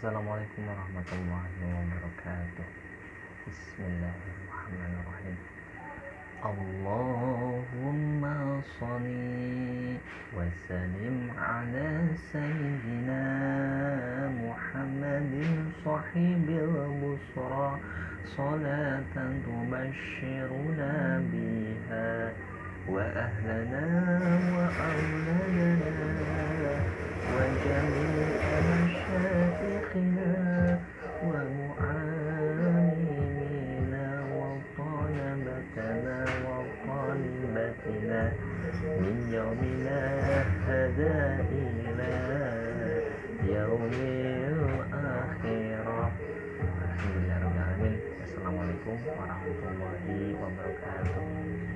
السلام عليكم ورحمة الله وبركاته. بسم الله الرحمن الرحيم. اللهم صل وسلم على سيدنا محمد صاحب البصرة صلاة تبشرنا بها وأهلنا وأولادنا رحمتنا وقربتنا من يومنا هذا إلى يوم الآخرة Bismillahirrahmanirrahim Assalamualaikum warahmatullahi wabarakatuh.